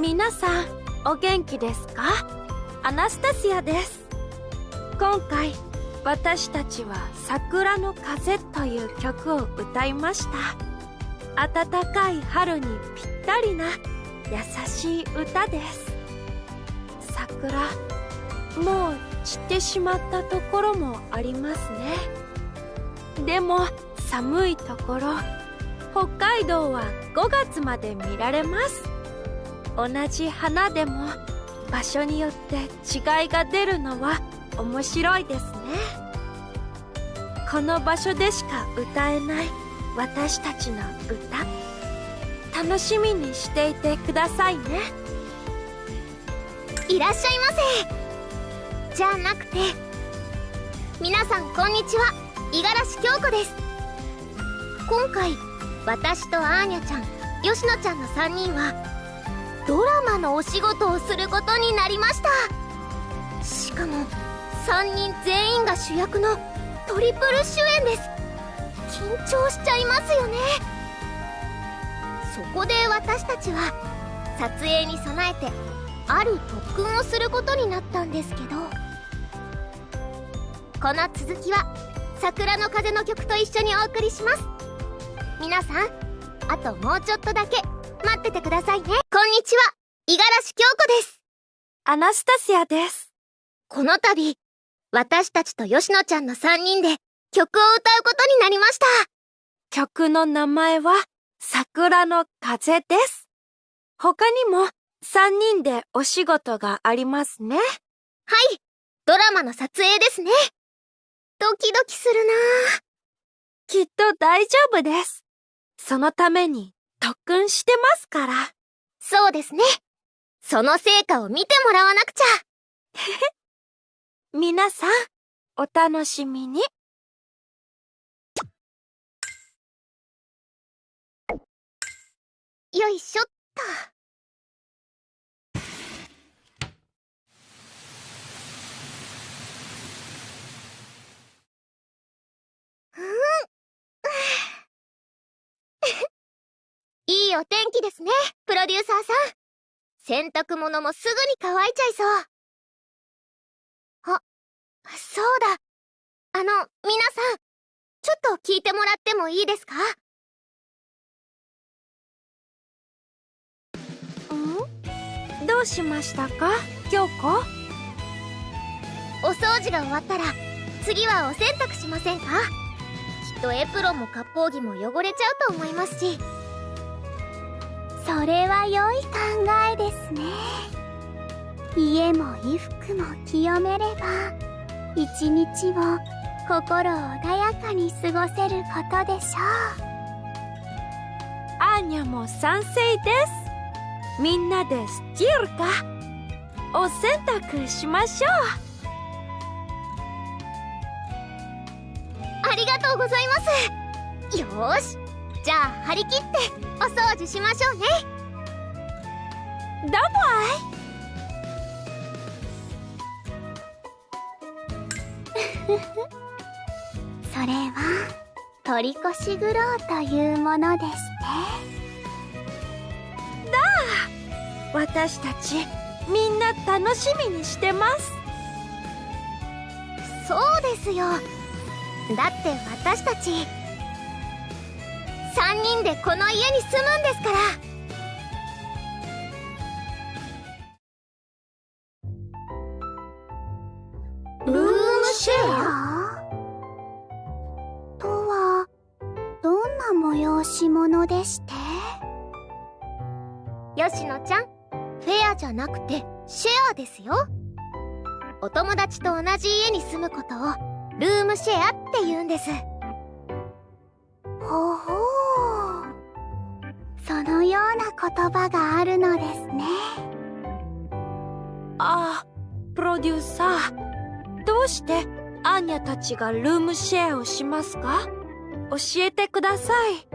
皆さんお元気ですか？アナスタシアです。今回私たちは「桜の風」という曲を歌いました。暖かい春にぴったりな優しい歌です。桜もう散ってしまったところもありますね。でも寒いところ北海道は5月まで見られます。同じ花でも場所によって違いが出るのは面白いですね。この場所でしか歌えない私たちの歌。楽しみにしていてくださいね。いらっしゃいませ。じゃなくて皆さんこんにちは。五十嵐京子です。今回私とアーニャちゃん吉野ちゃんの3人はドラマのお仕事をすることになりました。しかも3人全員が主役のトリプル主演です。緊張しちゃいますよね。そこで私たちは撮影に備えてある特訓をすることになったんですけど。この続きは「桜の風」の曲と一緒にお送りします。皆さんあともうちょっとだけ。待っててくださいね。こんにちは。五十嵐京子です。アナスタシアです。この度私たちと吉野ちゃんの3人で曲を歌うことになりました。曲の名前は桜の風です。他にも3人でお仕事がありますね。はい。ドラマの撮影ですね。ドキドキするなきっと大丈夫です。そのために特訓してますから。そうですね。その成果を見てもらわなくちゃ。皆さん、お楽しみに。よいしょっと。うんいいお天気ですね、プロデューサーさん。洗濯物もすぐに乾いちゃいそう。あ、そうだ。あの、皆さん、ちょっと聞いてもらってもいいですか？ん？どうしましたか？京子？お掃除が終わったら、次はお洗濯しませんか？きっとエプロンも割烹着も汚れちゃうと思いますし。それは良い考えですね。家も衣服も清めれば一日を心穏やかに過ごせることでしょう。アーニャも賛成です。みんなでスチールか？お洗濯しましょう。ありがとうございます。よしじゃあ張り切ってお掃除しましょうね。どうも それは取り越し苦労というものでしてだあ私たちみんな楽しみにしてます。そうですよ。だって私たち3人でこの家に住むんですから。ルームシェア？とはどんな催し物でして？吉野ちゃんフェアじゃなくてシェアですよ。お友達と同じ家に住むことをルームシェアって言うんです。ほほそのような言葉があるのですね。ああプロデューサー。どうしてアーニャたちがルームシェアをしますか？教えてください。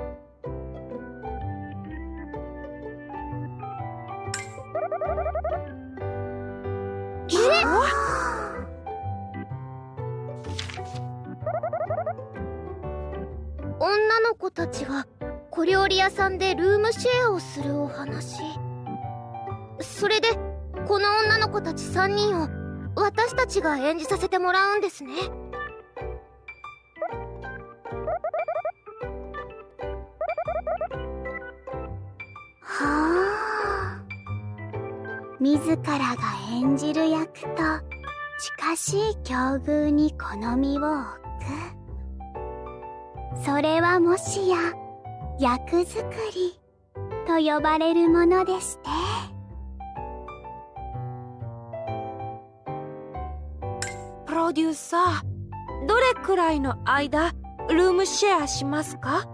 理屋さんでルームシェアをするお話。それでこの女の子たち3人を私たちが演じさせてもらうんですね。はあ。自らが演じる役と近しい境遇に好みを置く。それはもしや役作りと呼ばれるものでして。プロデューサーどれくらいの間ルームシェアしますか？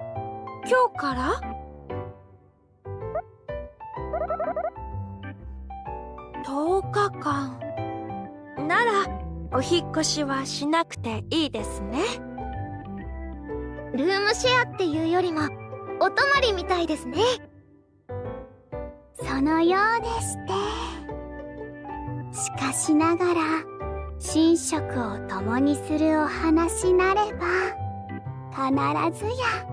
今日から？10日間。ならお引っ越しはしなくていいですね。ルームシェアっていうよりもお泊まりみたいですね。そのようでして。しかしながら寝食を共にするお話なれば必ずや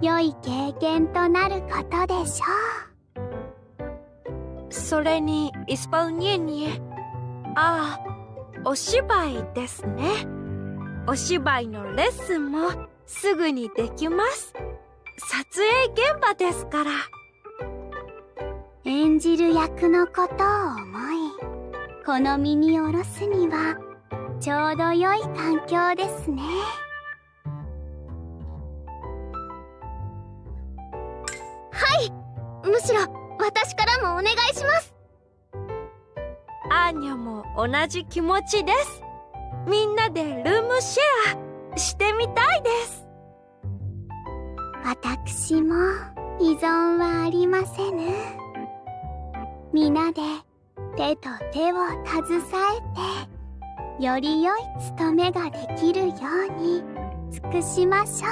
良い経験となることでしょう。それにイスパウニエニエ。ああお芝居ですね。お芝居のレッスンもすぐにできます。撮影現場ですから。演じる役のことを思い好みに下ろすにはちょうど良い環境ですね。はいむしろ私からもお願いします。アーニャも同じ気持ちです。みんなでルームシェアしてみたいです。私も依存はありませぬ。皆で手と手を携えてより良い務めができるように尽くしましょ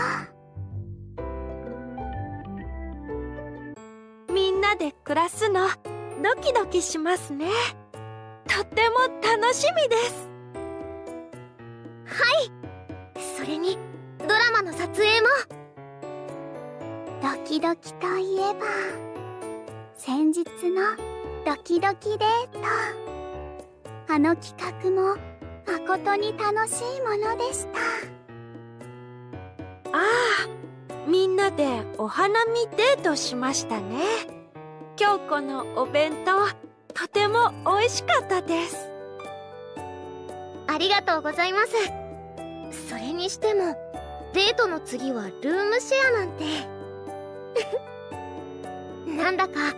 みんなで暮らすのドキドキしますね。とっても楽しみです。それにドラマの撮影も。うドキドキといえば先日のドキドキデート。あの企画も誠に楽しいものでした。ああみんなでお花見デートしましたね。京子のお弁当とても美味しかったです。ありがとうございます。それにしてもデートの次はルームシェアなんて なんだか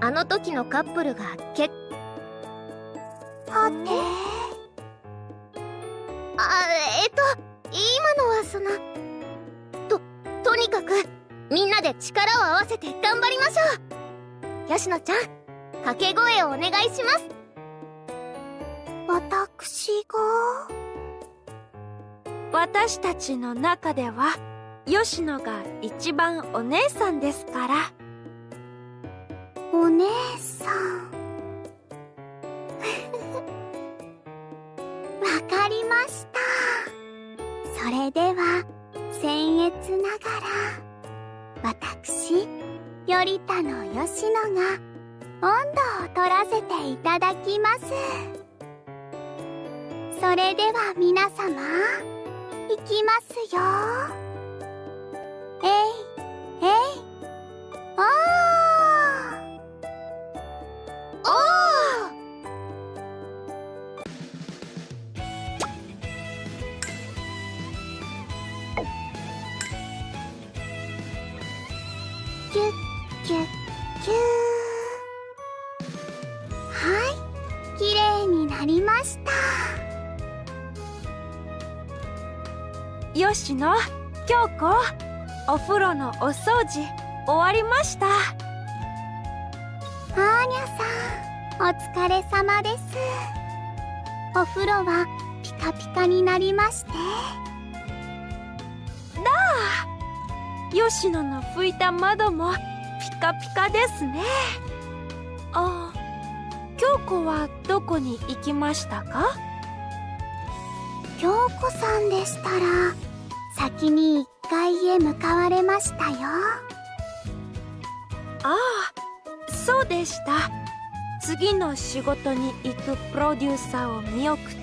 あの時のカップルが結はて？あえっと今のはそのととにかくみんなで力を合わせて頑張りましょう。吉野ちゃん掛け声をお願いします。私が？私たちの中では吉野が一番お姉さんですから。お姉さん。わかりました。それでは僭越ながら私頼田の吉野が温度を取らせていただきます。それでは皆様いきますよ。えいえいおー。おー。キュッキュッキュー。はい綺麗になりました。吉野京子。お風呂のお掃除終わりました。アーニャさんお疲れ様です。お風呂はピカピカになりまして。吉野の拭いた窓もピカピカですね。あ京子はどこに行きましたか？京子さんでしたら先に1階へ向かわれましたよ。ああそうでした。次の仕事に行くプロデューサーを見送って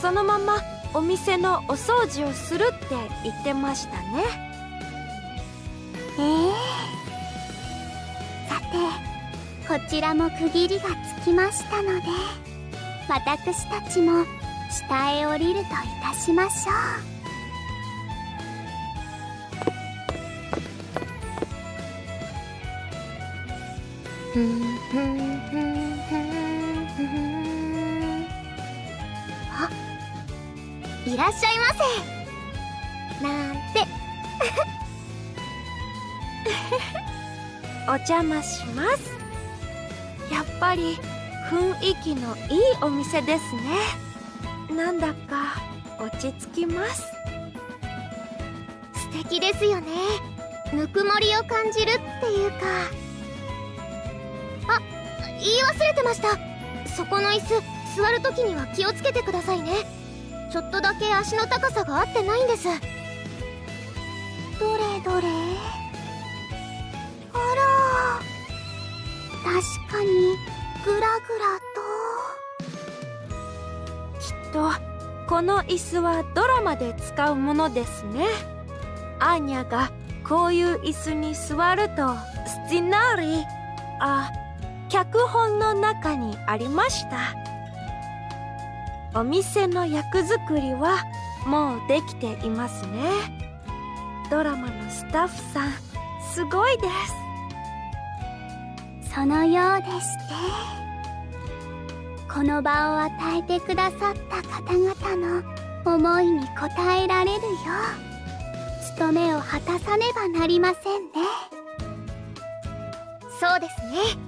そのままお店のお掃除をするって言ってましたね。ええ。さてこちらも区切りがつきましたので私たちも下へ降りるといたしましょう あいらっしゃいませ。なんて。お邪魔します。やっぱり雰囲気のいいお店ですね。なんだか落ち着きます。素敵ですよね。ぬくもりを感じるっていうか。言い忘れてました。そこの椅子座る時には気をつけてくださいね。ちょっとだけ足の高さが合ってないんです。どれどれ？あら。確かにグラグラと。きっとこの椅子はドラマで使うものですね。アーニャがこういう椅子に座るとスティナーリあ脚本の中にありました。お店の役作りはもうできていますね。ドラマのスタッフさんすごいです。そのようでしてこの場を与えてくださった方々の思いに応えられるよう務めを果たさねばなりませんね。そうですね。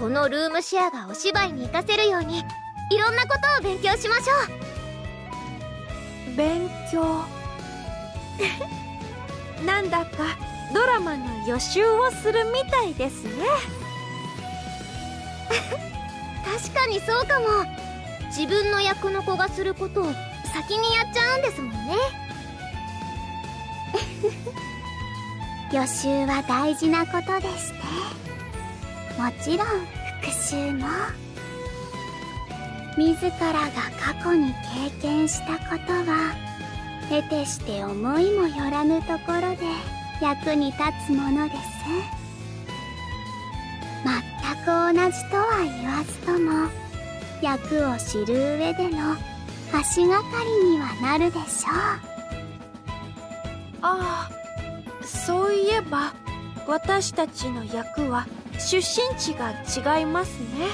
このルームシェアがお芝居に活かせるようにいろんなことを勉強しましょう。勉強？なんだかドラマの予習をするみたいですね。確かにそうかも。自分の役の子がすることを先にやっちゃうんですもんね。予習は大事なことでしてもちろん。復習も自らが過去に経験したことは得てして思いもよらぬところで役に立つものです。全く同じとは言わずとも。役を知る上での足がかりにはなるでしょう。ああそういえば私たちの役は出身地が違いますね。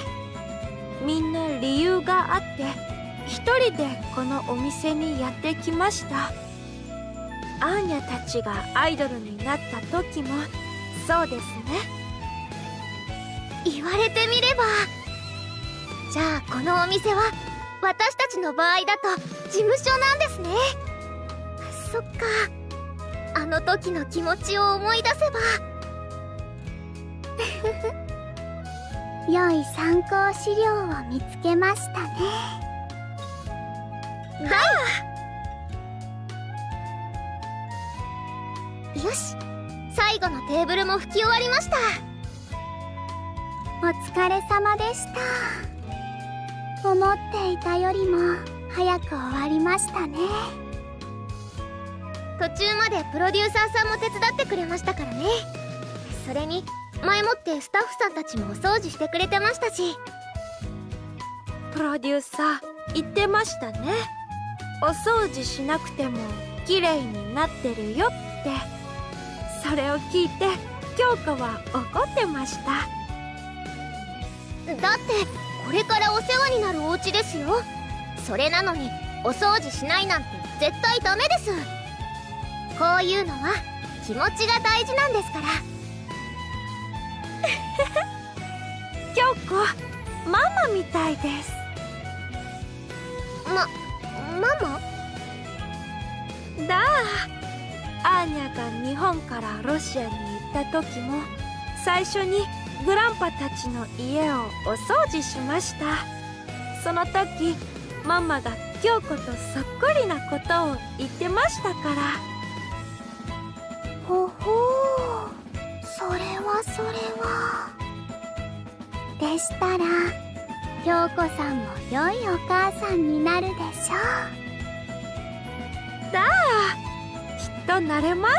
みんな理由があって一人でこのお店にやってきました。アーニャたちがアイドルになった時もそうですね。言われてみればじゃあこのお店は私たちの場合だと事務所なんですね。そっか。あの時の気持ちを思い出せば 良い参考資料を見つけましたね。だ よし。最後のテーブルも拭き終わりました。お疲れ様でした。思っていたよりも早く終わりましたね。途中までプロデューサーさんも手伝ってくれましたからね。それに前もってスタッフさんたちもお掃除してくれてましたし。プロデューサー言ってましたね。お掃除しなくても綺麗になってるよって。それを聞いて京子は怒ってました。だってこれからお世話になるお家ですよ。それなのにお掃除しないなんて絶対ダメです。こういうのは気持ちが大事なんですから京子ママみたいです。まママ？だあアーニャが日本からロシアに行った時も最初にグランパたちの家をお掃除しました。その時ママが京子とそっくりなことを言ってましたから。ほほうそれはそれは。でしたら京子さんも良いお母さんになるでしょう。だあきっとなれます。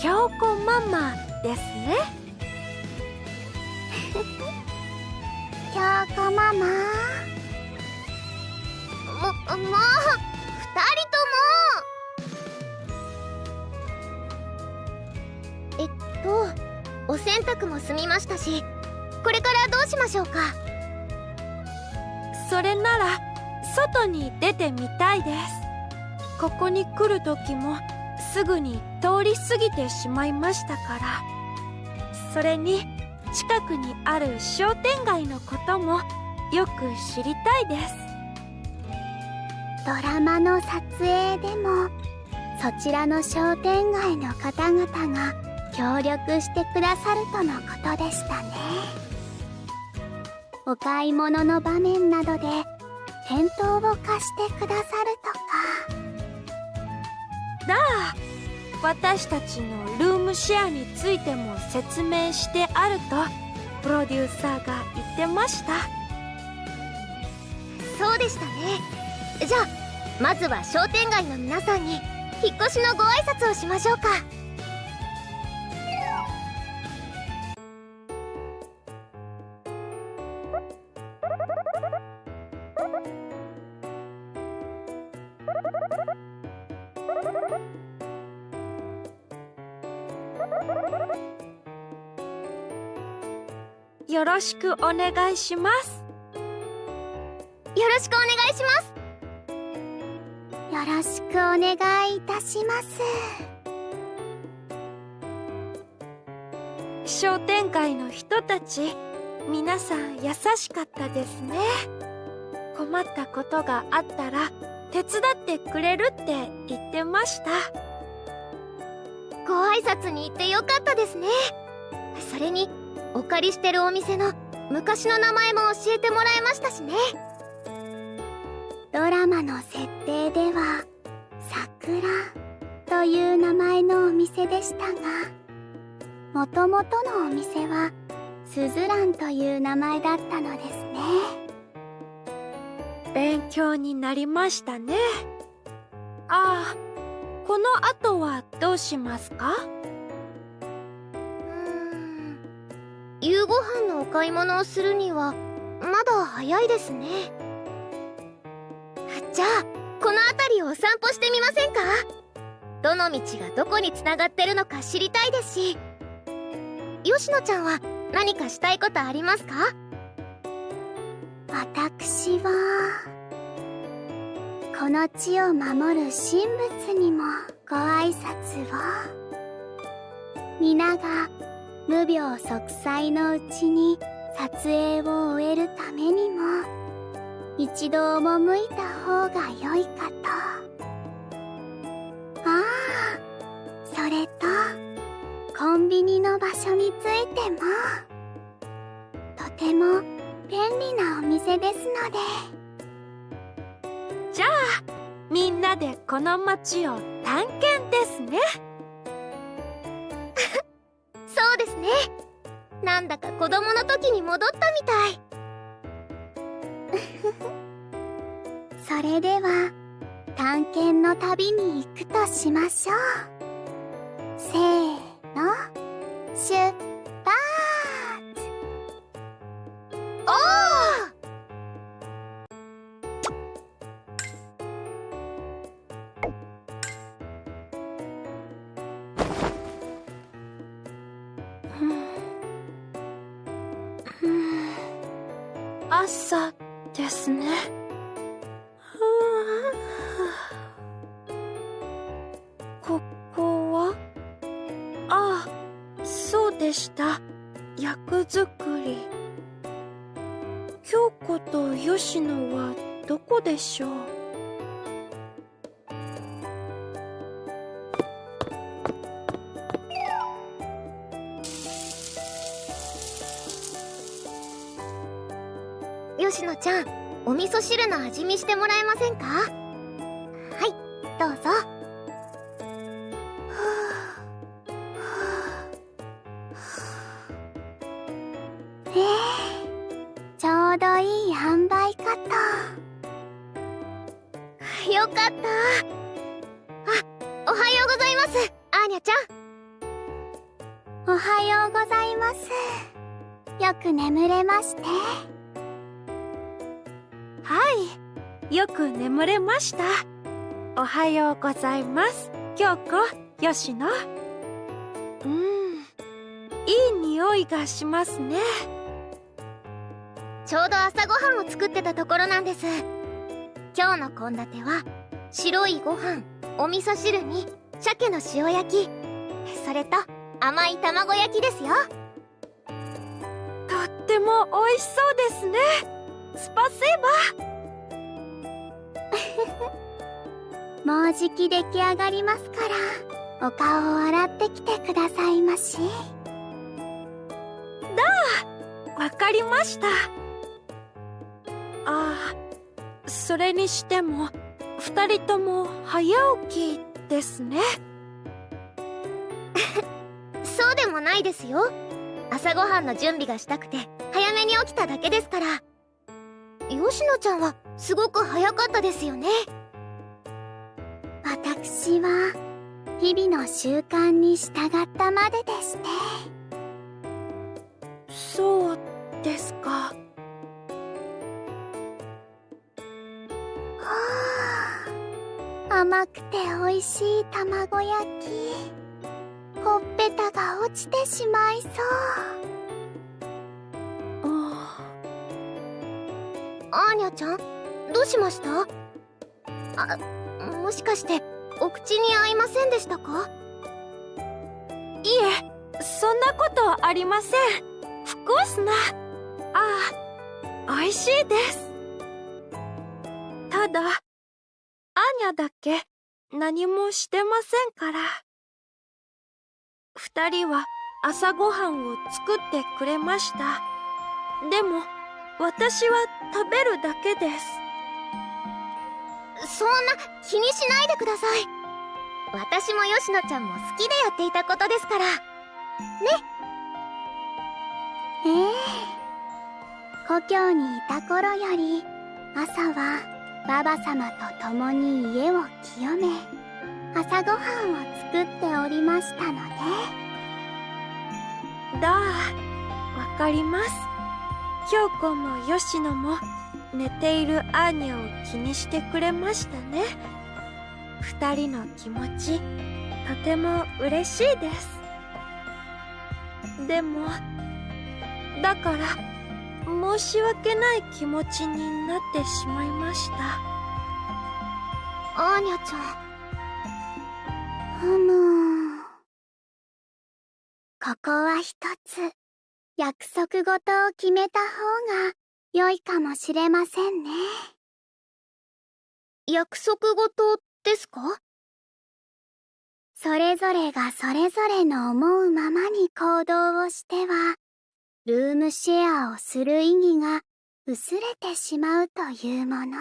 京子ママですね。京子ママ？ももう洗濯も済みましたしこれからどうしましょうか？それなら外に出てみたいです。ここに来る時もすぐに通り過ぎてしまいましたから。それに近くにある商店街のこともよく知りたいです。ドラマの撮影でもそちらの商店街の方々が協力してくださるとのことでしたね。お買い物の場面などで店頭を貸してくださるとか。だあ私たちのルームシェアについても説明してあるとプロデューサーが言ってました。そうでしたね。じゃあまずは商店街の皆さんに引っ越しのご挨拶をしましょうかよろしくお願いします。よろしくお願いします。よろしくお願いいたします。商店街の人たち皆さん優しかったですね。困ったことがあったら手伝ってくれるって言ってました。ご挨拶に行ってよかったですね。それにお借りしてるお店の昔の名前も教えてもらいましたしね。ドラマの設定では「桜」という名前のお店でしたがもともとのお店は「スズラン」という名前だったのですね。勉強になりましたね。ああこの後はどうしますか？夕ご飯のお買い物をするにはまだ早いですね。じゃあこの辺りをお散歩してみませんか？どの道がどこにつながってるのか知りたいですし。吉野ちゃんは何かしたいことありますか？私はこの地を守る神仏にもご挨拶を。皆が無病息災のうちに撮影を終えるためにも一度赴いた方が良いかと。ああそれとコンビニの場所についてもとても便利なお店ですので。じゃあみんなでこの街を探検ですね。そうですね。なんだか子供の時に戻ったみたい。それでは探検の旅に行くとしましょう。せーの。出発！おお朝ですね。ちゃんお味噌汁の味見してもらえませんか？はようございます。京子吉野うんいい匂いがしますね。ちょうど朝ごはんを作ってたところなんです。今日の献立は白いご飯お味噌汁に鮭の塩焼き。それと甘い卵焼きですよ。とっても美味しそうですね。スパセーバもうじき出来上がりますからお顔を洗ってきてくださいまし。だわかりました。ああそれにしても二人とも早起きですね。そうでもないですよ。朝ごはんの準備がしたくて早めに起きただけですから。吉野ちゃんはすごく早かったですよね私は日々の習慣に従ったまででして。そうですか。甘くて美味しい卵焼き。ほっぺたが落ちてしまいそう。アーニャちゃんどうしました？あもしかしてお口に合いませんでしたか？いえそんなことありません。ふコースな。ああ美味しいです。ただアーニャだけ何もしてませんから。二人は朝ごはんを作ってくれました。でも私は食べるだけです。そんな気にしないでください。私も吉野ちゃんも好きでやっていたことですから。ね。ええ。故郷にいた頃より朝はババ様と共に家を清め朝ごはんを作っておりましたので。だあわかります。京子も吉野も寝ているアーニャを気にしてくれましたね。二人の気持ちとても嬉しいです。でもだから申し訳ない気持ちになってしまいました。アーニャちゃん。ふむここは一つ。約束事を決めた方が。良いかもしれませんね。約束事ですか？それぞれがそれぞれの思うままに行動をしてはルームシェアをする意義が薄れてしまうというもの。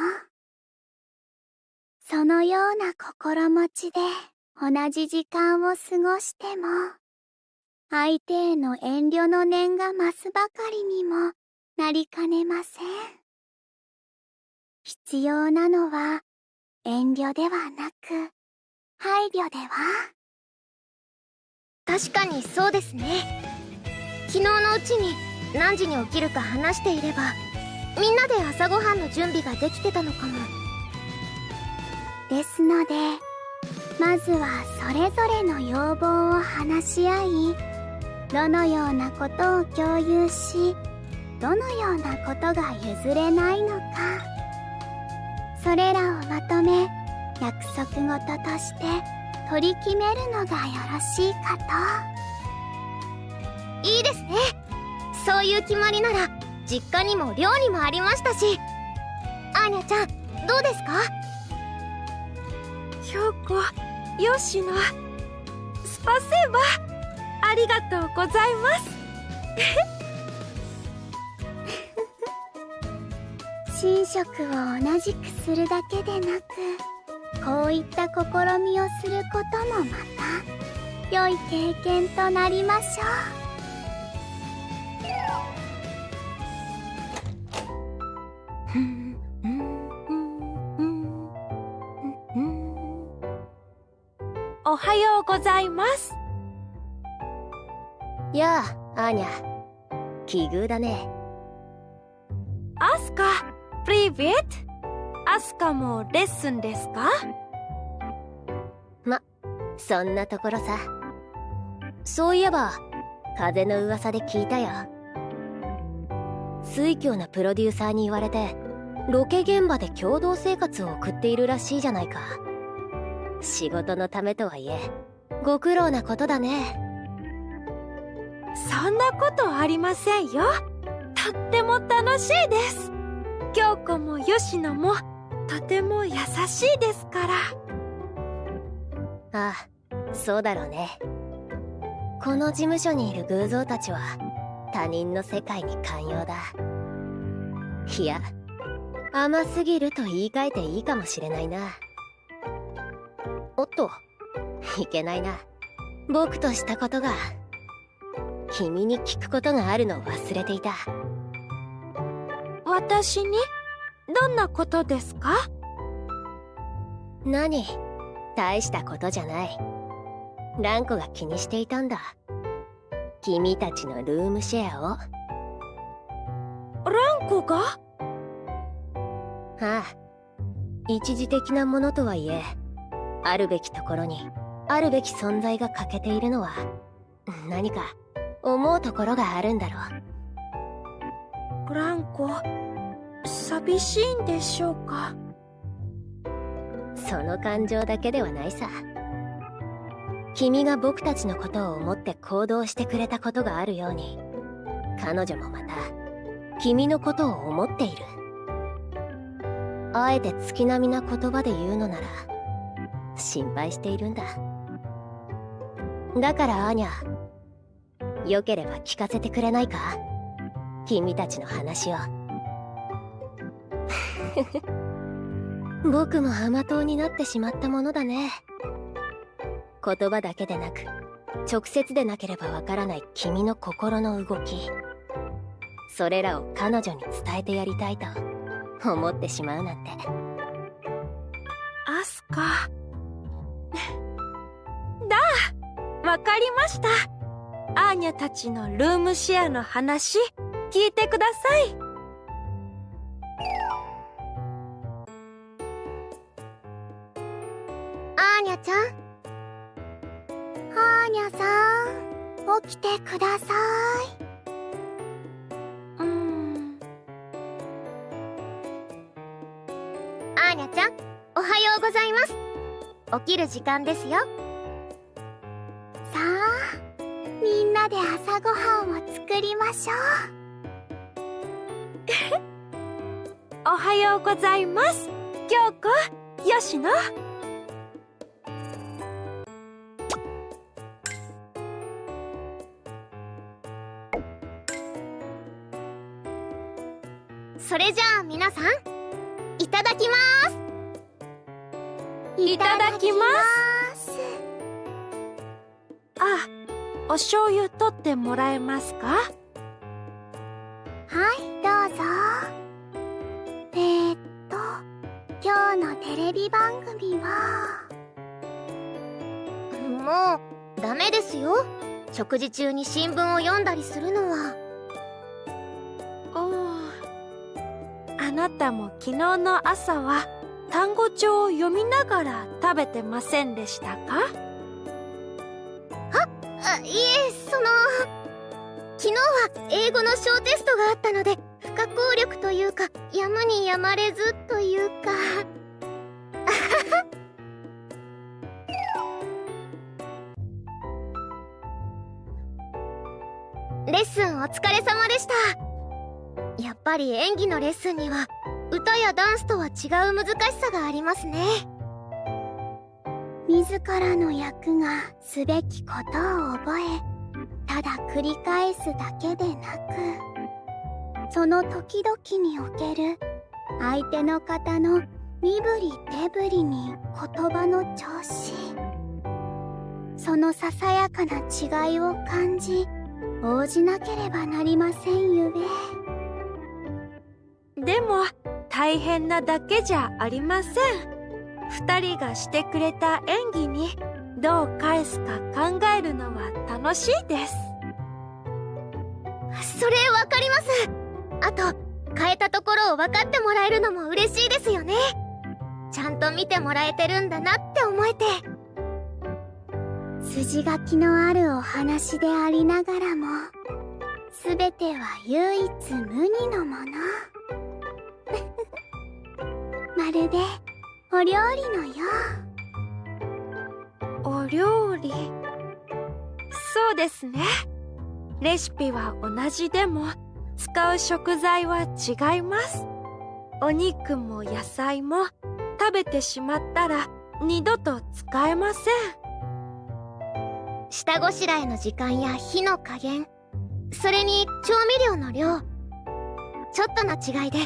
そのような心持ちで同じ時間を過ごしても相手への遠慮の念が増すばかりにもなりかねません。必要なのは遠慮ではなく配慮では？確かにそうですね。昨日のうちに何時に起きるか話していればみんなで朝ごはんの準備ができてたのかも。ですのでまずはそれぞれの要望を話し合いどのようなことを共有しどのようなことが譲れないのか。それらをまとめ約束事として取り決めるのがよろしいかと。いいですね。そういう決まりなら実家にも寮にもありましたし。アーニャちゃんどうですか？京子吉野スパセーバ。ありがとうございます。寝食を同じくするだけでなくこういった試みをすることもまた良い経験となりましょう。おはようございますやあアーニャ。奇遇だね。アスカプリビットアスカもレッスンですかまそんなところさ。そういえば風の噂で聞いたよ。水教なプロデューサーに言われてロケ現場で共同生活を送っているらしいじゃないか。仕事のためとはいえご苦労なことだね。そんなことありませんよ。とっても楽しいです京子も吉野もとても優しいですから。ああそうだろうね。この事務所にいる偶像たちは他人の世界に寛容だ。いや甘すぎると言い換えていいかもしれないな。おっといけないな。僕としたことが君に聞くことがあるのを忘れていた。私に？どんなことですか？何？大したことじゃない。ランコが気にしていたんだ。君たちのルームシェアを。ランコが？ああ。一時的なものとはいえあるべきところにあるべき存在が欠けているのは何か思うところがあるんだろうブランコ寂しいんでしょうか？その感情だけではないさ。君が僕たちのことを思って行動してくれたことがあるように彼女もまた君のことを思っている。あえて月並みな言葉で言うのなら心配しているんだ。だからアーニャよければ聞かせてくれないか？君たちの話を。僕も甘党になってしまったものだね。言葉だけでなく直接でなければわからない君の心の動き。それらを彼女に伝えてやりたいと思ってしまうなんて。アスカ。だ。わかりました。アーニャたちのルームシェアの話。聞いてください。アーニャちゃん。アーニャさん起きてください。うーん。アーニャちゃんおはようございます。起きる時間ですよ。さあみんなで朝ごはんを作りましょ おはようございます。京子吉野それじゃあ皆さんいただきます。ういただきます。す。あお醤油取ってもらえますか？テレビ番組は。もうダメですよ。食事中に新聞を読んだりするのは。おー。あなたも昨日の朝は単語帳を読みながら食べてませんでしたか？あいえその昨日は英語の小テストがあったので不可抗力というかやむにやまれずというかした。やっぱり演技のレッスンには歌やダンスとは違う難しさがありますね。自らの役がすべきことを覚えただ繰り返すだけでなくその時々における相手の方の身振り手振りに言葉の調子そのささやかな違いを感じ応じなければなりませんゆえ。でも大変なだけじゃありません。二人がしてくれた演技にどう返すか考えるのは楽しいです。それわかります。あと変えたところを分かってもらえるのも嬉しいですよね。ちゃんと見てもらえてるんだなって思えて筋書きのあるお話でありながらも全ては唯一無二のもの。まるでお料理のよう。お料理？そうですね。レシピは同じでも使う食材は違います。お肉も野菜も食べてしまったら二度と使えません。下ごしらえの時間や火の加減それに調味料の量ちょっとの違いで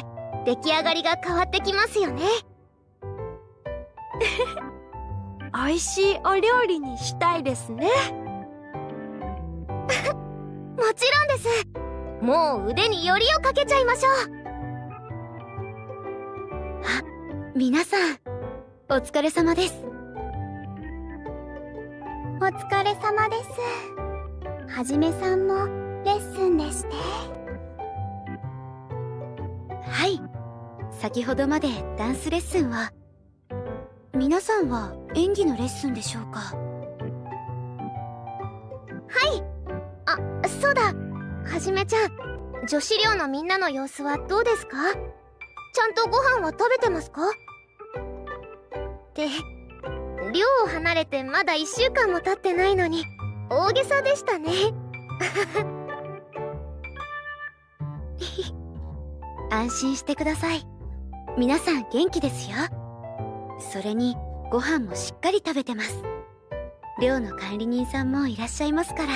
出来上がりが変わってきますよね。美味しいお料理にしたいですね。もちろんです。もう腕によりをかけちゃいましょう。あ皆さんお疲れ様ですお疲れ様です。はじめさんもレッスンでしてはい。先ほどまでダンスレッスンは皆さんは演技のレッスンでしょうか？はい。あそうだ。はじめちゃん女子寮のみんなの様子はどうですか？ちゃんとご飯は食べてますか？って寮を離れてまだ1週間も経ってないのに大げさでしたね。安心してください。皆さん元気ですよ。それにご飯もしっかり食べてます。寮の管理人さんもいらっしゃいますから。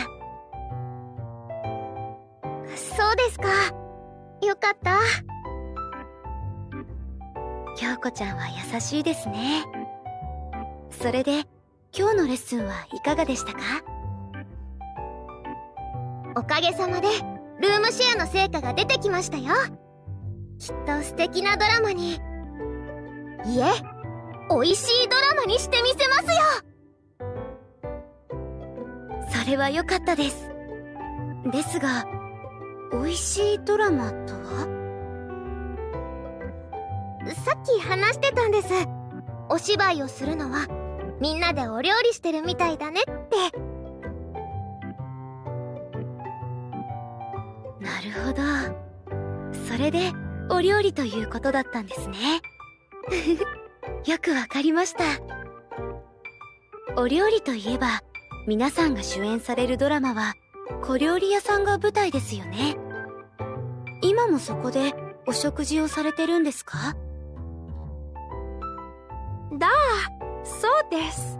そうですか。よかった。京子ちゃんは優しいですね。それで今日のレッスンはいかがでしたか？おかげさまでルームシェアの成果が出てきましたよ。きっと素敵なドラマに。いえ美味しいドラマにしてみせますよ。それは良かったです。ですが美味しいドラマとは？さっき話してたんです。お芝居をするのはみんなでお料理してるみたいだねって。なるほど。それでお料理ということだったんですね。よくわかりました。お料理といえば皆さんが主演されるドラマは小料理屋さんが舞台ですよね。今もそこでお食事をされてるんですか？だあそうです。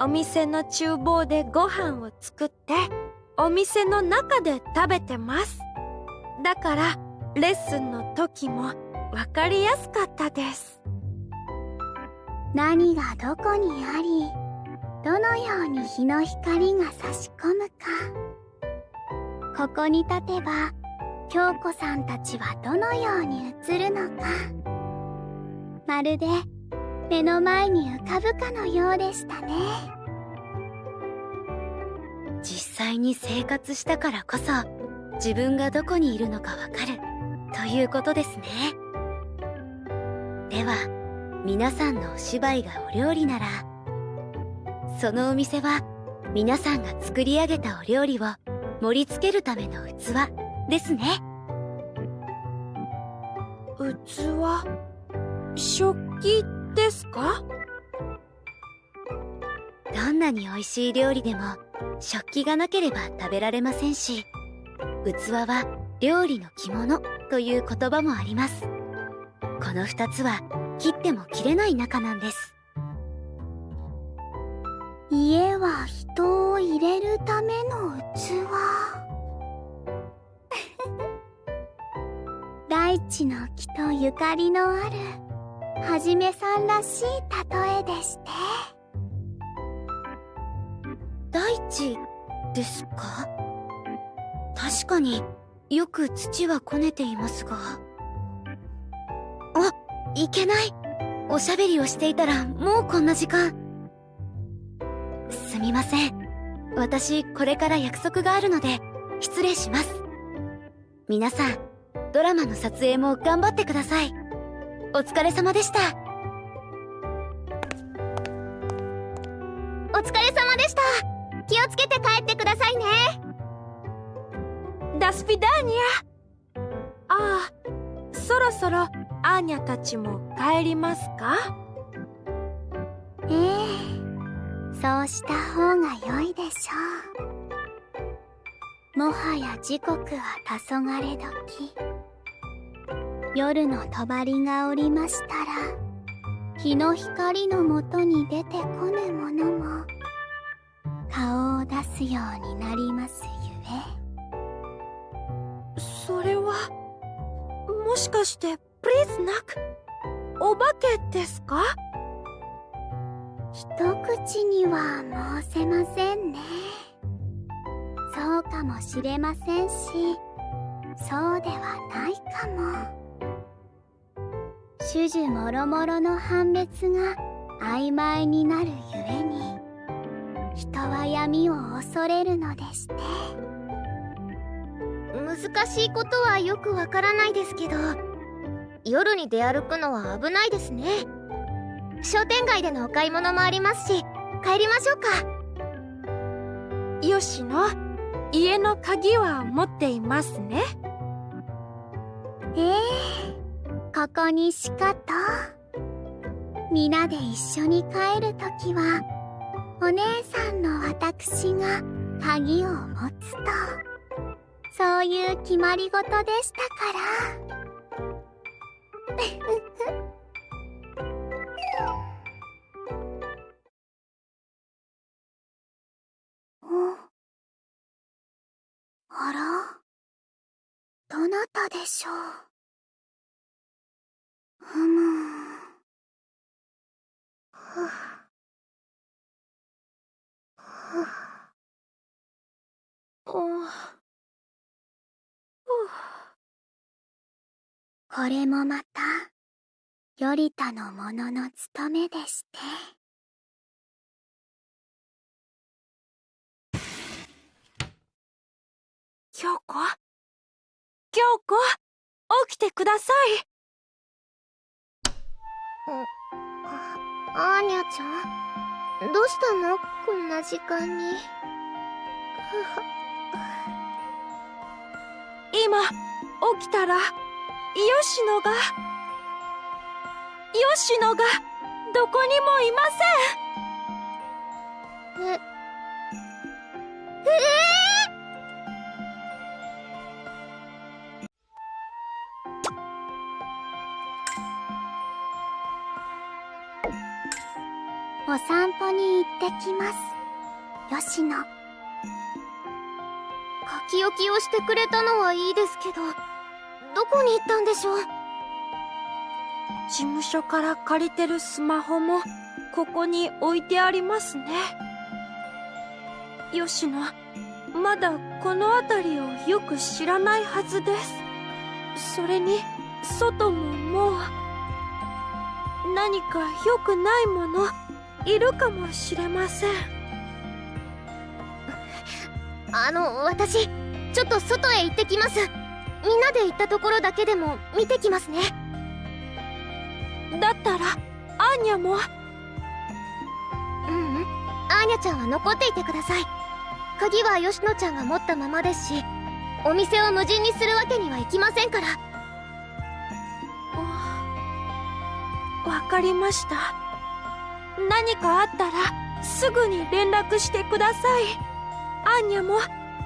お店の厨房でご飯を作ってお店の中で食べてます。だからレッスンの時も分かりやすかったです。何がどこにありどのように日の光が差し込むか。ここに立てば京子さんたちはどのように映るのか。まるで目の前に浮かぶかのようでしたね。実際に生活したからこそ自分がどこにいるのかわかる。ということですね。では皆さんのお芝居がお料理ならそのお店は皆さんが作り上げたお料理を盛り付けるための器ですね。器？食器？ですか？どんなに美味しい料理でも食器がなければ食べられませんし器は料理の着物という言葉もあります。この2つは切っても切れない仲なんです。家は人を入れるための器。大地の木とゆかりのあるはじめさんらしい例えでして。大地ですか？確かによく土はこねていますが。あいけない。おしゃべりをしていたらもうこんな時間。すみません。私これから約束があるので失礼します。皆さんドラマの撮影も頑張ってください。お疲れ様でした。お疲れ様でした。気をつけて帰ってくださいね。ダスピダーニャ。ああそろそろアーニャたちも帰りますか？ええそうした方が良いでしょう。もはや時刻は黄昏時夜の帳がおりましたら日の光のもとに出てこぬ者も顔を出すようになりますゆえ。それはもしかしてプリーズナックお化けですか？一口には申せませんね。そうかもしれませんしそうではないかも種々もろもろの判別が曖昧になるゆえに人は闇を恐れるのでして。難しいことはよくわからないですけど夜に出歩くのは危ないですね。商店街でのお買い物もありますし帰りましょうか。よしの家の鍵は持っていますね。ええここにしかと。皆で一緒に帰るときはお姉さんの私が鍵を持つと。そういう決まり事でしたから。あら？どなたでしょう？ふむふふおこれもまた頼田の者の務めでして。京子京子起きてくださいあアーニャちゃん。どうしたの？こんな時間に。今起きたら吉野が吉野がどこにもいません。ええー？お散歩に行ってきます。吉野書き置きをしてくれたのはいいですけどどこに行ったんでしょう？事務所から借りてるスマホもここに置いてありますね。吉野まだこの辺りをよく知らないはずです。それに外ももう何か良くないものいるかもしれません。あの私ちょっと外へ行ってきます。みんなで行ったところだけでも見てきますね。だったらアーニャも？ううん。アーニャちゃんは残っていてください。鍵は吉野ちゃんが持ったままですしお店を無人にするわけにはいきませんから。わかりました何かあったらすぐに連絡してください。アーニャも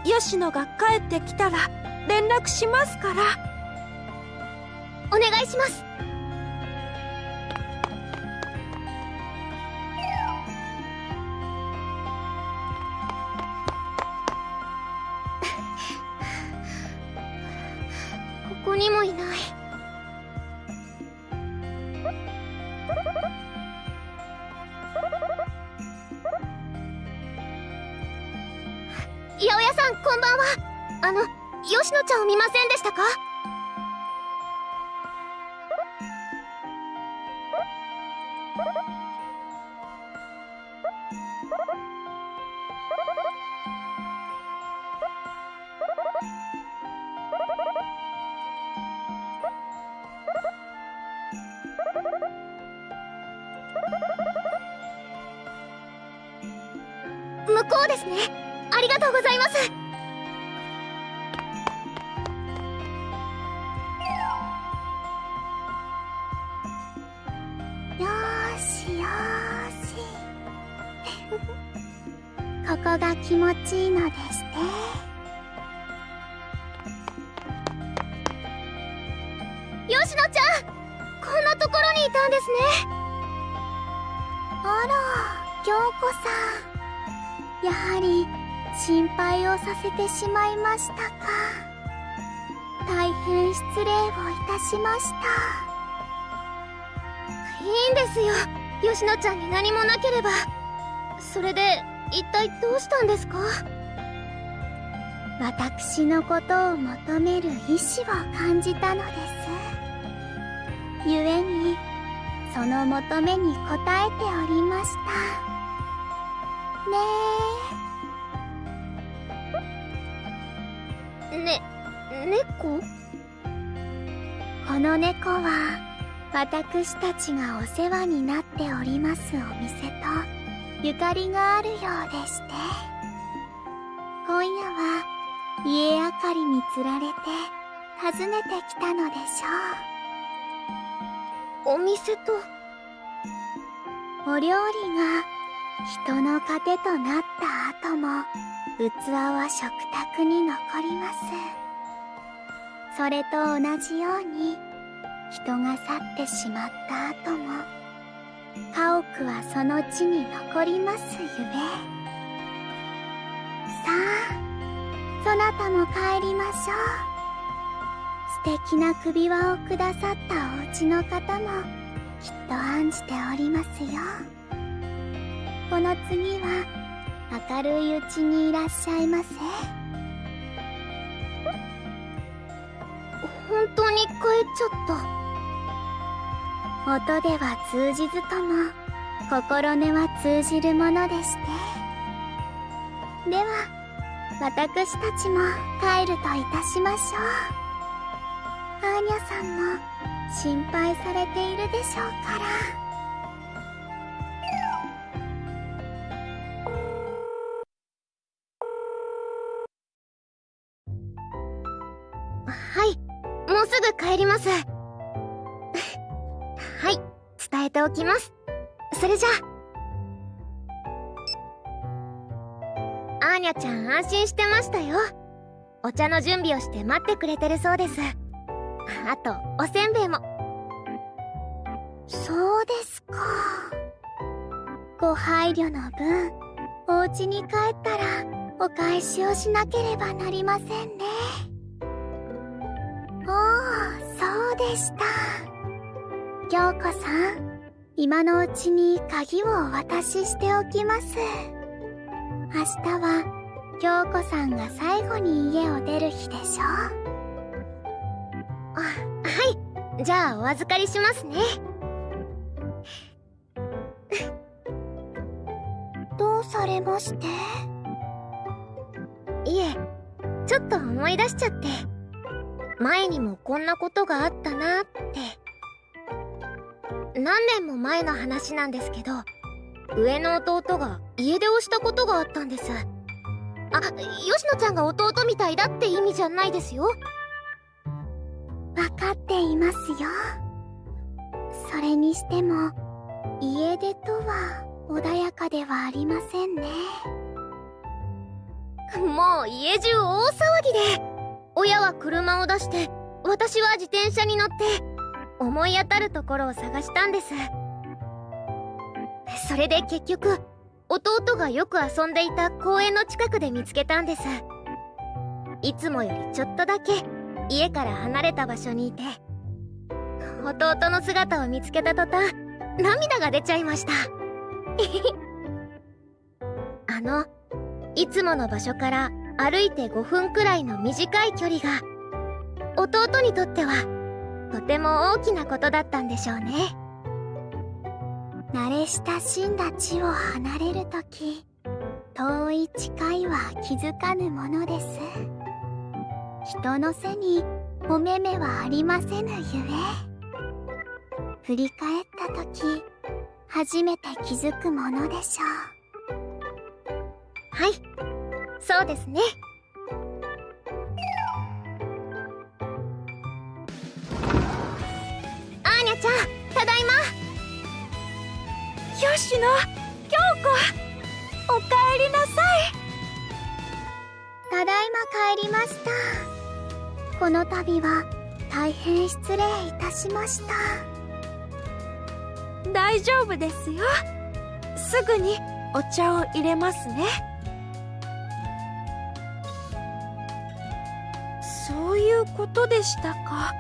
吉野が帰ってきたら連絡しますから。お願いします。こうですね。ありがとうございます。よしよし。ここが気持ちいいのですさせてしまいましたか？大変失礼をいたしました。いいんですよ。吉野ちゃんに何もなければ。それで一体どうしたんですか？私のことを求める意志を感じたのです。故にその求めに応えておりました。ねえ。猫？この猫は私たちがお世話になっておりますお店とゆかりがあるようでして。今夜は家明かりにつられて訪ねてきたのでしょお店と？うお料理が人の糧となった後も器は食卓に残りますそれと同じように人が去ってしまった後も家屋はその地に残りますゆえ。さあそなたも帰りましょう。素敵な首輪をくださったお家の方もきっと案じておりますよ。この次は明るいうちにいらっしゃいませ。ちゃった音では通じずとも心根は通じるものでして。では私たちも帰るといたしましょう。アーニャさんも心配されているでしょうから。帰ります。はい伝えておきます。それじゃ。あアーニャちゃん安心してましたよ。お茶の準備をして待ってくれてるそうです。あとおせんべいも。そうですか。ご配慮の分お家に帰ったらお返しをしなければなりませんね。そうでした。京子さん今のうちに鍵をお渡ししておきます。明日は京子さんが最後に家を出る日でしょあはい。じゃあお預かりしますね。どうされまして？いえちょっと思い出しちゃって。前にもこんなことがあったなって。何年も前の話なんですけど上の弟が家出をしたことがあったんです。あ吉野ちゃんが弟みたいだって意味じゃないですよ。分かっていますよ。それにしても家出とは穏やかではありませんね。もう家中大騒ぎで親は車を出して私は自転車に乗って思い当たるところを探したんです。それで結局弟がよく遊んでいた公園の近くで見つけたんです。いつもよりちょっとだけ家から離れた場所にいて弟の姿を見つけた途端涙が出ちゃいました。あのいつもの場所から歩いて5分くらいの短い距離が弟にとってはとても大きなことだったんでしょうね。慣れ親しんだ地を離れるとき遠い近いは気づかぬものです。人の背にお目目はありませぬゆえ。振り返った時初めて気づくものでしょう。はい。そうですね。アーニャちゃんただいま。吉野京子おかえりなさい。ただいま帰りました。この度は大変失礼いたしました。大丈夫ですよ。すぐにお茶を入れますねそういうことでしたか？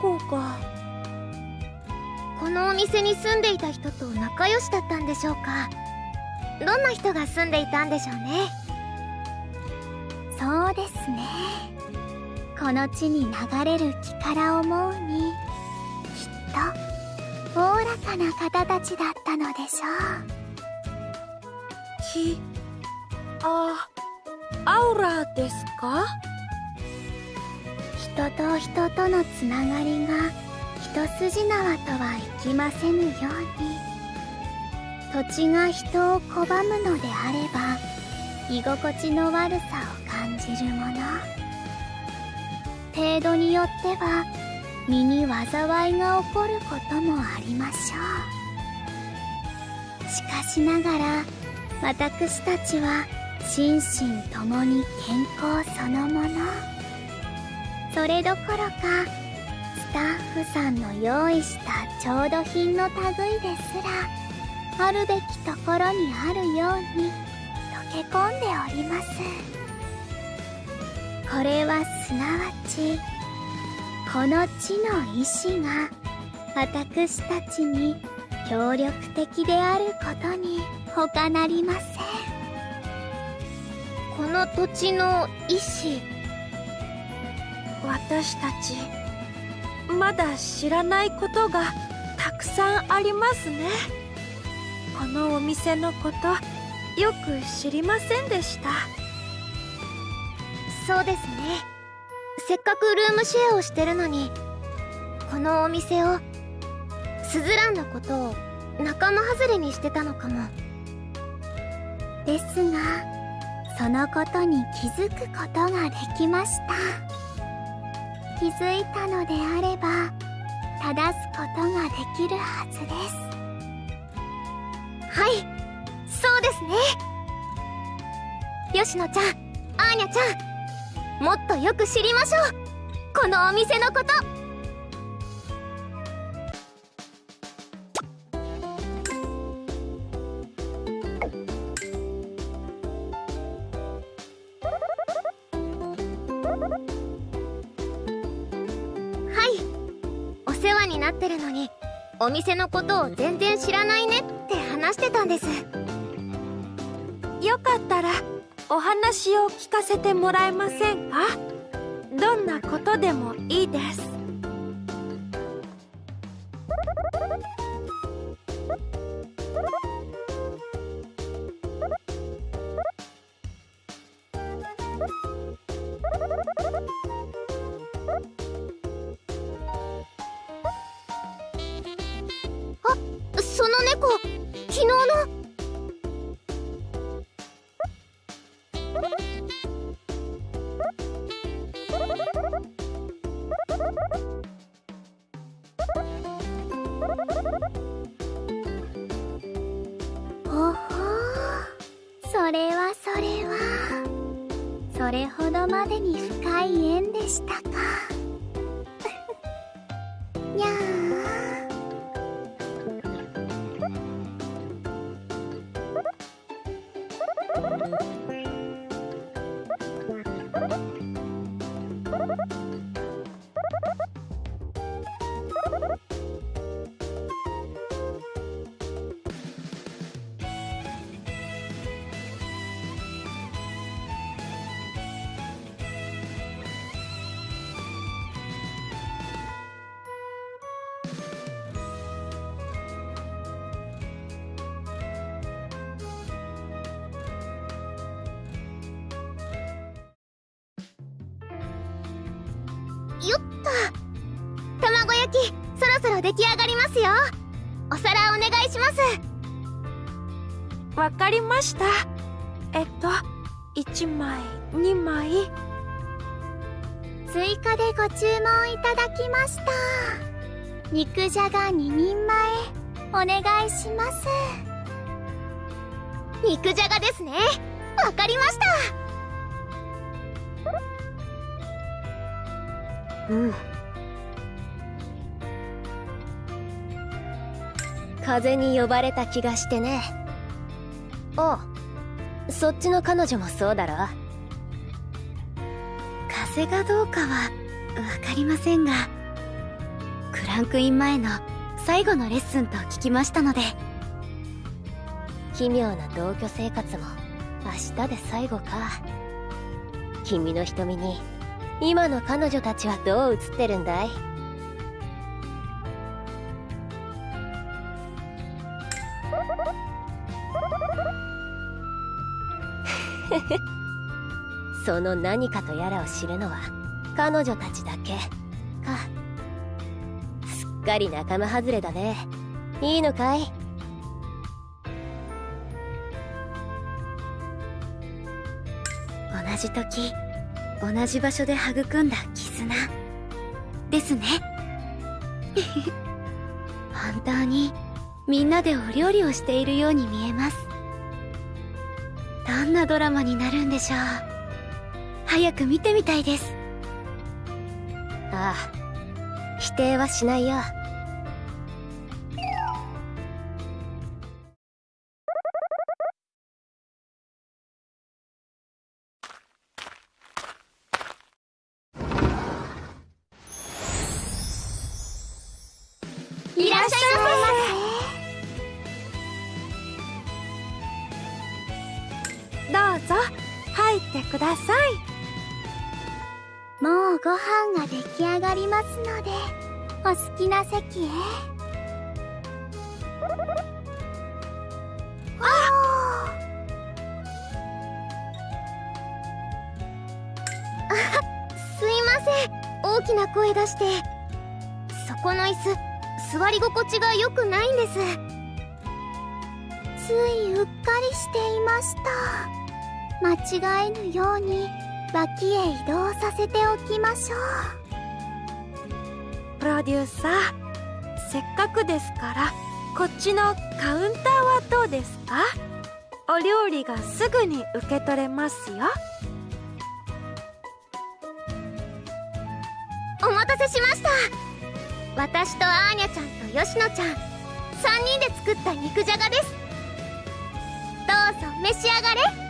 猫が。このお店に住んでいた人と仲良しだったんでしょうか？どんな人が住んでいたんでしょうね？そうですね。この地に流れる気から思うにきっとおおらかな方たちだったのでしょう。気あアウラですか？人と人とのつながりが一筋縄とはいきませぬように。土地が人を拒むのであれば居心地の悪さを感じるもの。程度によっては身に災いが起こることもありましょう。しかしながら私たちは心身ともに健康そのもの。それどころかスタッフさんの用意した調度品の類ですらあるべきところにあるように溶け込んでおります。これはすなわちこの地の意志が私たちに協力的であることに他なりません。この土地の意志私たちまだ知らないことがたくさんありますね。このお店のことよく知りませんでした。そうですね。せっかくルームシェアをしてるのにこのお店をスズランのことを仲間外れにしてたのかも。ですがそのことに気づくことができました。気づいたのであれば正すことができるはずです。はいそうですね。吉野ちゃんアーニャちゃんもっとよく知りましょう。このお店のこと。店のことを全然知らないねって話してたんです。よかったらお話を聞かせてもらえませんか？どんなことでもいいです。出来上がりますよ。お皿お願いします。わかりました。えっと1枚2枚。追加でご注文いただきました。肉じゃが2人前。お願いします。肉じゃがですね。わかりました。うん風に呼ばれた気がしてね。あそっちの彼女もそうだろ？風がどうかはわかりませんがクランクイン前の最後のレッスンと聞きましたので。奇妙な同居生活も明日で最後か。君の瞳に今の彼女たちはどう映ってるんだい？その何かとやらを知るのは彼女たちだけ。か。すっかり仲間外れだね。いいのかい？同じ時同じ場所で育んだ絆。ですね。本当にみんなでお料理をしているように見えます。どんなドラマになるんでしょう。早く見てみたいです。ああ否定はしないよ。ますのでお好きな席へあすいません。大きな声出してそこの椅子座り心地が良くないん。ですついうっかりしていました間違えぬように脇へ移動させておきましょうプロデューサー。せっかくですからこっちのカウンターはどうですか？お料理がすぐに受け取れますよ。お待たせしました。私とアーニャちゃんとヨシノちゃん3人で作った肉じゃがです。どうぞ召し上がれ。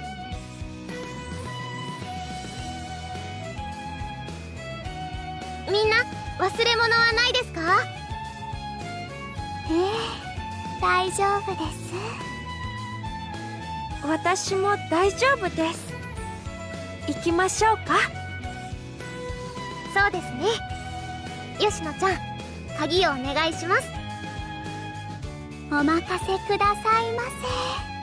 忘れ物はないですか？ええ大丈夫です。私も大丈夫です。行きましょうか。そうですね。ヨシノちゃん鍵をお願いします。お任せくださいませ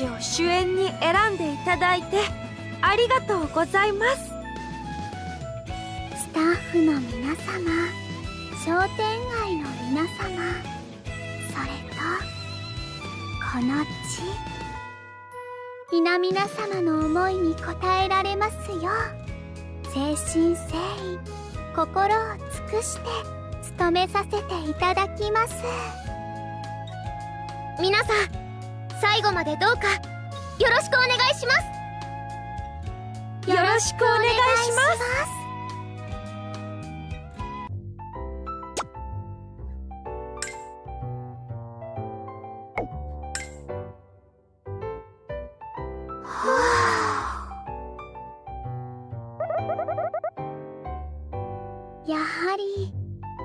ちを主演に選んでいただいてありがとうございます。スタッフの皆様商店街の皆様それとこの地。皆々様の思いに応えられますよ。う誠心誠意心を尽くして務めさせていただきます。皆さん最後までどうかよろしくお願いします。よろしくお願いします。やはり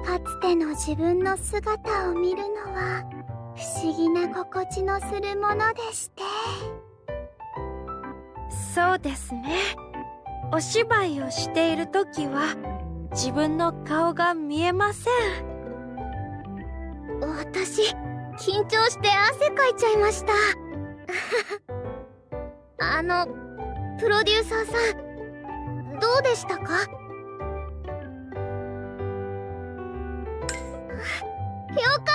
かつての自分の姿を見るのは思議な心地のするものでして。そうですね。お芝居をしている時は自分の顔が見えません。私緊張して汗かいちゃいました。あのプロデューサーさんどうでしたか？よかったプ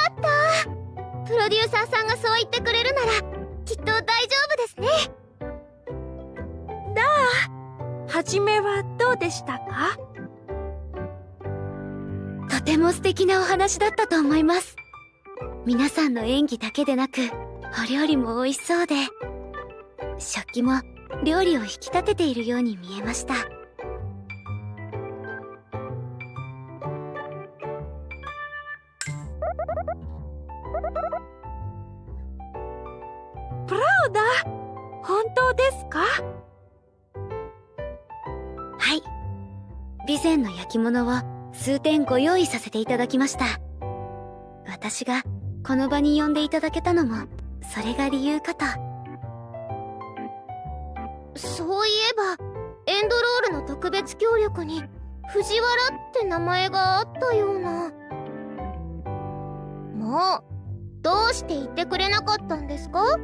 ロデューサーさんがそう言ってくれるならきっと大丈夫ですね。だあ初めはどうでしたか？とても素敵なお話だったと思います。皆さんの演技だけでなくお料理も美味しそうで食器も料理を引き立てているように見えました前の焼き物を数点ご用意させていただきました。私がこの場に呼んでいただけたのもそれが理由かと。そういえばエンドロールの特別協力に藤原って名前があったような。もうどうして言ってくれなかったんですか？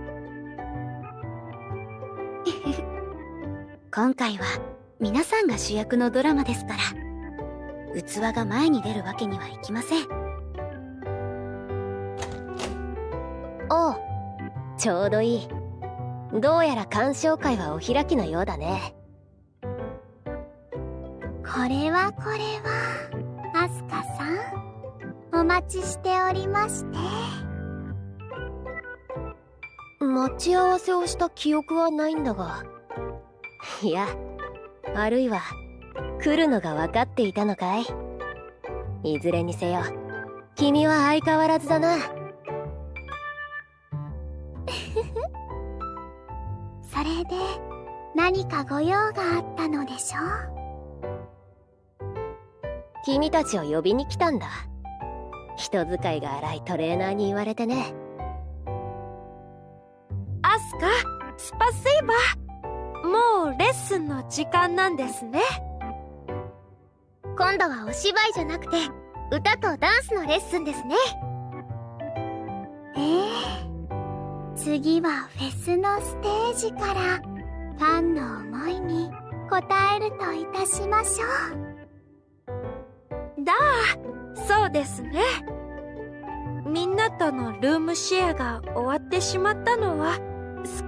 今回は皆さんが主役のドラマですから。器が前に出るわけにはいきません。おうちょうどいい。どうやら鑑賞会はお開きのようだね。これはこれは。アスカさんお待ちしておりまして。待ち合わせをした記憶はないんだが。いやあるいは来るのが分かっていたのかい？いずれにせよ君は相変わらずだな。それで何かご用があったのでしょう？君たちを呼びに来たんだ。人使いが荒いトレーナーに言われてね。アスカスパセイバーもうレッスンの時間なんですね今度はお芝居じゃなくて歌とダンスのレッスンですね。ええ次はフェスのステージからファンの思いに応えるといたしましょう。だあそうですね。みんなとのルームシェアが終わってしまったのは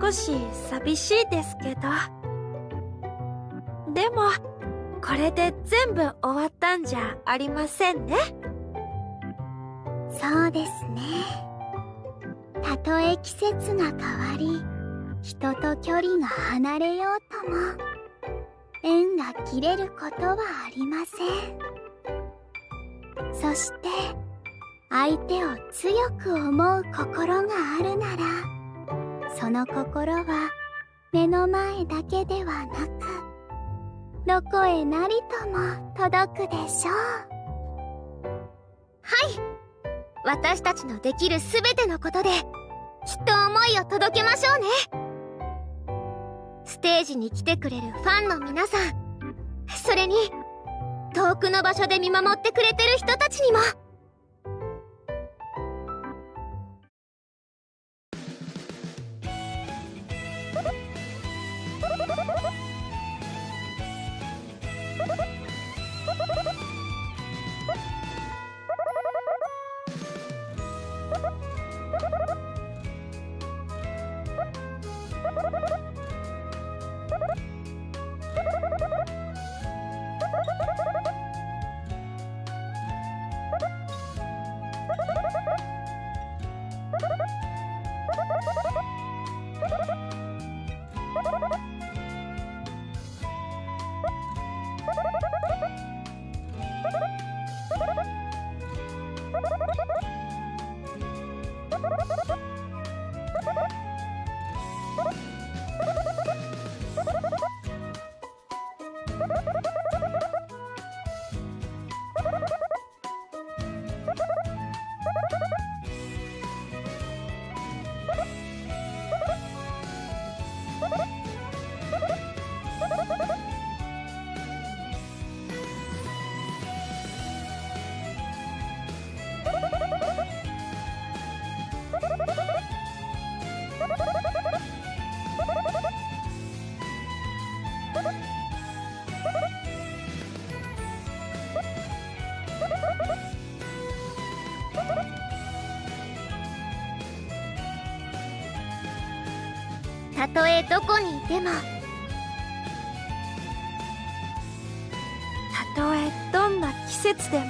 少し寂しいですけど。でもこれで全部終わったんじゃありませんね。そうですね。たとえ季節が変わり人と距離が離れようとも縁が切れることはありません。そして相手を強く思う心があるならその心は目の前だけではなくどこへなりとも届くでしょう。はい。私たちのできる全てのことできっと思いを届けましょうね。ステージに来てくれるファンの皆さんそれに遠くの場所で見守ってくれてる人たちにも。とえどこにいても。たとえどんな季節でも。